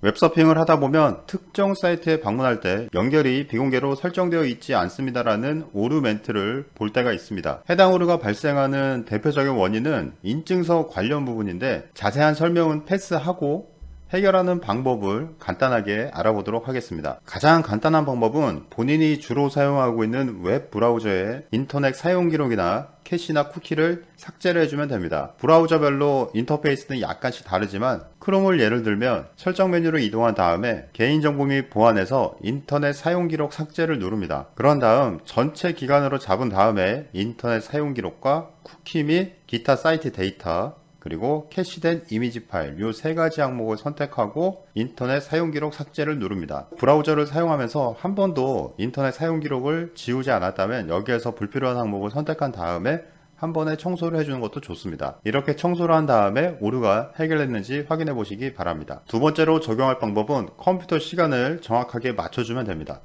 웹서핑을 하다 보면 특정 사이트에 방문할 때 연결이 비공개로 설정되어 있지 않습니다라는 오류 멘트를 볼 때가 있습니다. 해당 오류가 발생하는 대표적인 원인은 인증서 관련 부분인데 자세한 설명은 패스하고 해결하는 방법을 간단하게 알아보도록 하겠습니다. 가장 간단한 방법은 본인이 주로 사용하고 있는 웹 브라우저의 인터넷 사용 기록이나 캐시나 쿠키를 삭제를 해주면 됩니다. 브라우저별로 인터페이스는 약간씩 다르지만 크롬을 예를 들면 설정 메뉴로 이동한 다음에 개인정보 및 보안에서 인터넷 사용 기록 삭제를 누릅니다. 그런 다음 전체 기간으로 잡은 다음에 인터넷 사용 기록과 쿠키 및 기타 사이트 데이터 그리고 캐시된 이미지 파일 이 세 가지 항목을 선택하고 인터넷 사용 기록 삭제를 누릅니다. 브라우저를 사용하면서 한 번도 인터넷 사용 기록을 지우지 않았다면 여기에서 불필요한 항목을 선택한 다음에 한 번에 청소를 해주는 것도 좋습니다. 이렇게 청소를 한 다음에 오류가 해결됐는지 확인해 보시기 바랍니다. 두 번째로 적용할 방법은 컴퓨터 시간을 정확하게 맞춰주면 됩니다.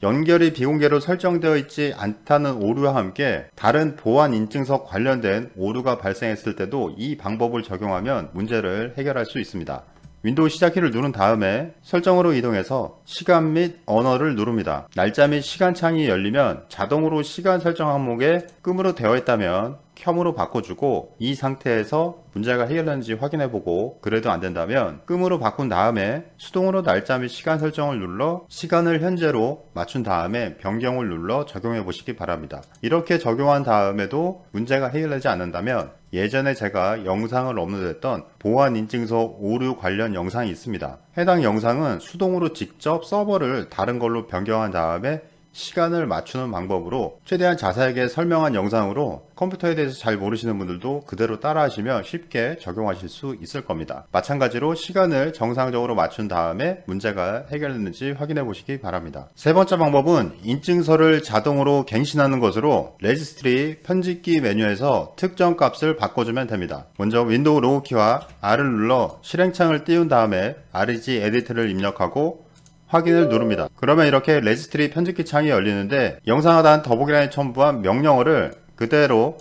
연결이 비공개로 설정되어 있지 않다는 오류와 함께 다른 보안 인증서 관련된 오류가 발생했을 때도 이 방법을 적용하면 문제를 해결할 수 있습니다. 윈도우 시작키를 누른 다음에 설정으로 이동해서 시간 및 언어를 누릅니다. 날짜 및 시간 창이 열리면 자동으로 시간 설정 항목에 끔으로 되어 있다면 켬으로 바꿔주고 이 상태에서 문제가 해결되는지 확인해보고 그래도 안된다면 끔으로 바꾼 다음에 수동으로 날짜 및 시간 설정을 눌러 시간을 현재로 맞춘 다음에 변경을 눌러 적용해 보시기 바랍니다. 이렇게 적용한 다음에도 문제가 해결되지 않는다면 예전에 제가 영상을 업로드했던 보안인증서 오류 관련 영상이 있습니다. 해당 영상은 수동으로 직접 서버를 다른 걸로 변경한 다음에 시간을 맞추는 방법으로 최대한 자세하게 설명한 영상으로 컴퓨터에 대해서 잘 모르시는 분들도 그대로 따라 하시면 쉽게 적용하실 수 있을 겁니다. 마찬가지로 시간을 정상적으로 맞춘 다음에 문제가 해결됐는지 확인해 보시기 바랍니다. 세 번째 방법은 인증서를 자동으로 갱신하는 것으로 레지스트리 편집기 메뉴에서 특정 값을 바꿔주면 됩니다. 먼저 윈도우 로고키와 R을 눌러 실행창을 띄운 다음에 regedit를 입력하고 확인을 누릅니다. 그러면 이렇게 레지스트리 편집기 창이 열리는데 영상 하단 더보기란에 첨부한 명령어를 그대로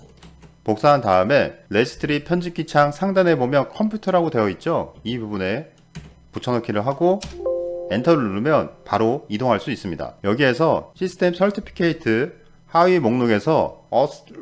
복사한 다음에 레지스트리 편집기 창 상단에 보면 컴퓨터라고 되어 있죠. 이 부분에 붙여넣기를 하고 엔터를 누르면 바로 이동할 수 있습니다. 여기에서 System Certificate 하위 목록에서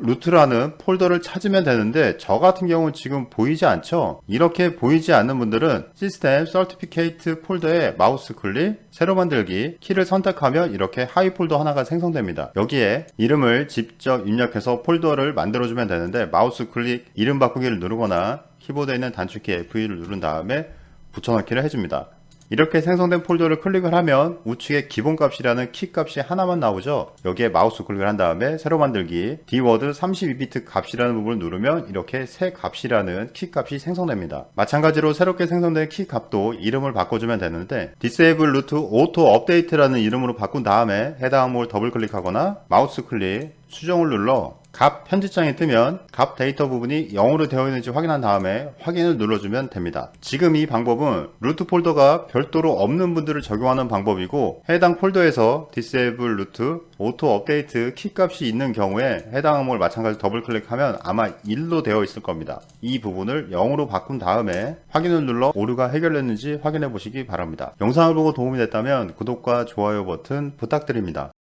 루트라는 폴더를 찾으면 되는데 저 같은 경우는 지금 보이지 않죠? 이렇게 보이지 않는 분들은 System Certificate 폴더에 마우스 클릭 새로 만들기 키를 선택하면 이렇게 하위 폴더 하나가 생성됩니다. 여기에 이름을 직접 입력해서 폴더를 만들어주면 되는데 마우스 클릭 이름 바꾸기를 누르거나 키보드에 있는 단축키 F를 누른 다음에 붙여넣기를 해줍니다 이렇게 생성된 폴더를 클릭을 하면 우측에 기본값이라는 키값이 하나만 나오죠. 여기에 마우스 클릭을 한 다음에 새로 만들기 dword 32비트 값이라는 부분을 누르면 이렇게 새 값이라는 키값이 생성됩니다. 마찬가지로 새롭게 생성된 키값도 이름을 바꿔주면 되는데 disable root auto update라는 이름으로 바꾼 다음에 해당 항목을 더블 클릭하거나 마우스 클릭 수정을 눌러 값 편집장이 뜨면 값 데이터 부분이 0으로 되어 있는지 확인한 다음에 확인을 눌러주면 됩니다. 지금 이 방법은 루트 폴더가 별도로 없는 분들을 적용하는 방법이고 해당 폴더에서 disable root auto update 키 값이 있는 경우에 해당 항목을 마찬가지로 더블 클릭하면 아마 1로 되어 있을 겁니다. 이 부분을 0으로 바꾼 다음에 확인을 눌러 오류가 해결됐는지 확인해 보시기 바랍니다. 영상을 보고 도움이 됐다면 구독과 좋아요 버튼 부탁드립니다.